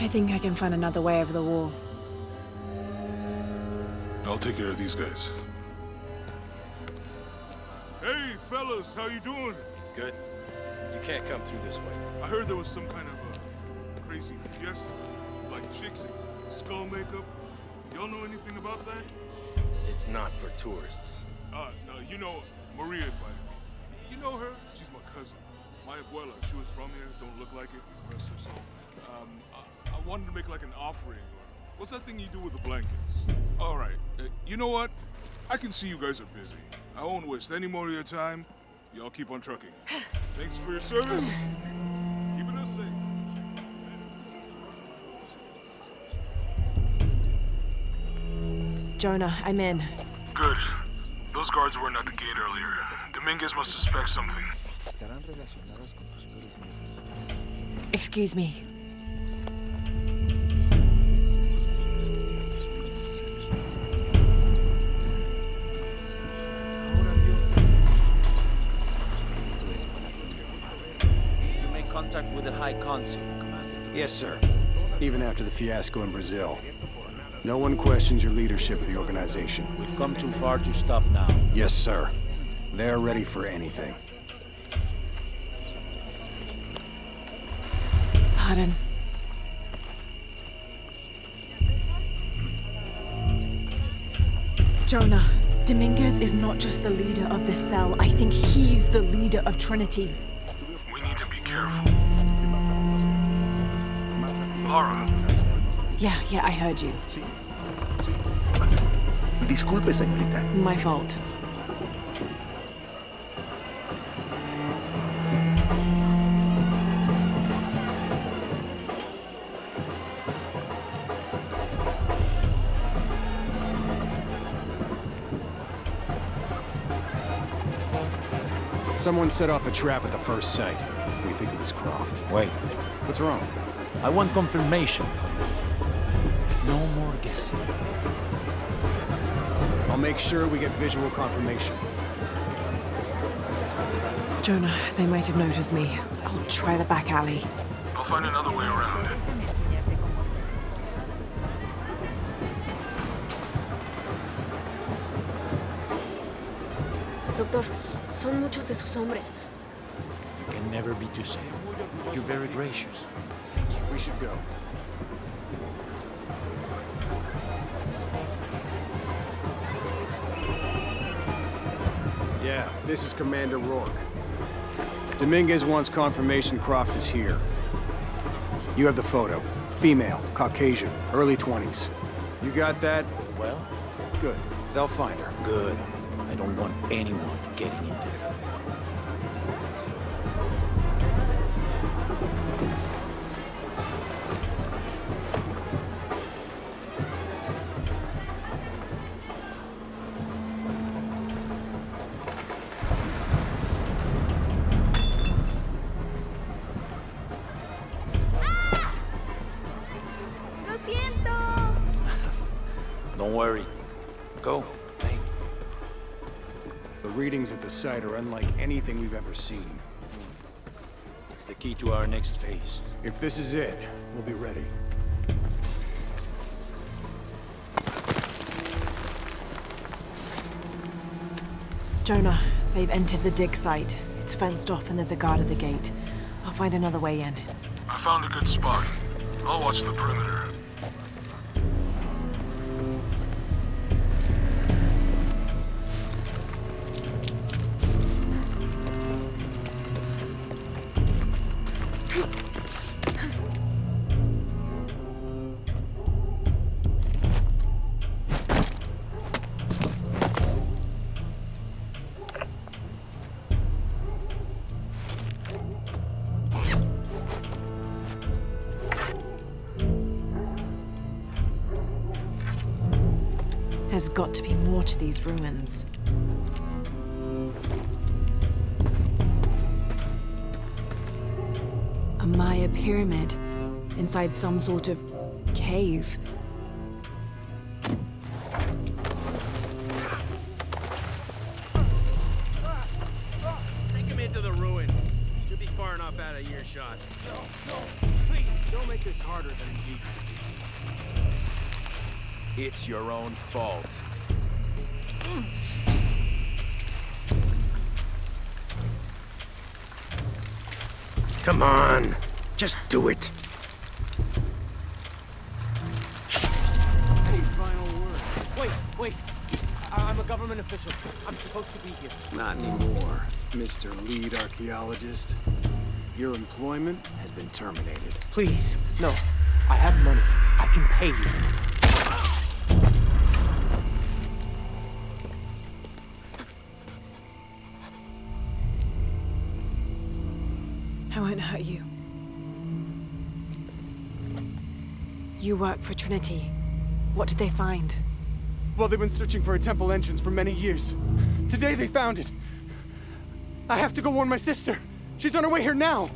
I think I can find another way over the wall. I'll take care of these guys. Hey, fellas, how you doing? Good. You can't come through this way. I heard there was some kind of a crazy fiesta, like chicks in skull makeup. Y'all know anything about that? It's not for tourists. Uh, no, you know, Maria invited me. You know her? She's my cousin. My abuela, she was from here, don't look like it, rest her soul. Um, I, I wanted to make like an offering. What's that thing you do with the blankets? All right, uh, you know what? I can see you guys are busy. I won't waste any more of your time. Y'all keep on trucking. Thanks for your service. Keeping us safe. Jonah, I'm in. Good. Those guards weren't at the gate earlier. Dominguez must suspect something. Excuse me. Contact with the High Consul, Commander. Yes, sir. Even after the fiasco in Brazil. No one questions your leadership of the organization. We've come too far to stop now. Yes, sir. They're ready for anything. Pardon. Jonah, Dominguez is not just the leader of this cell. I think he's the leader of Trinity. We need to be careful. Lara, Yeah, yeah, I heard you. Disculpe, señorita. My fault. Someone set off a trap at the first site. We think it was Croft. Wait, What's wrong? I want confirmation, Commander. No more guessing. I'll make sure we get visual confirmation. Jonah, they might have noticed me. I'll try the back alley. I'll find another way around. Doctor, son muchos de sus hombres. You can never be too safe. You're very gracious. We should go. Yeah, this is Commander Rourke. Dominguez wants confirmation Croft is here. You have the photo. Female, Caucasian, early 20s. You got that? Well, Good. They'll find her. good. I don't want anyone getting in there. Worry. Go. Hey, The readings at the site are unlike anything we've ever seen. it's the key to our next phase. If this is it, we'll be ready. Jonah, they've entered the dig site. It's fenced off and there's a guard at the gate. I'll find another way in. I found a good spot. I'll watch the perimeter. There's got to be more to these ruins. A Maya pyramid inside some sort of cave. Take him into the ruins. Should be far enough out of earshot. No, no, please, don't make make this harder than it needs to be. It's your own fault. Come on. Just do it. Any final word? Wait, wait. I- I'm a government official. I'm supposed to be here. Not anymore, Mr. Lead Archaeologist. Your employment has been terminated. Please, no. I have money. I can pay you. Won't hurt you. You work for Trinity. What did they find? Well, they've been searching for a temple entrance for many years. Today they found it. I have to go warn my sister. She's on her way here now.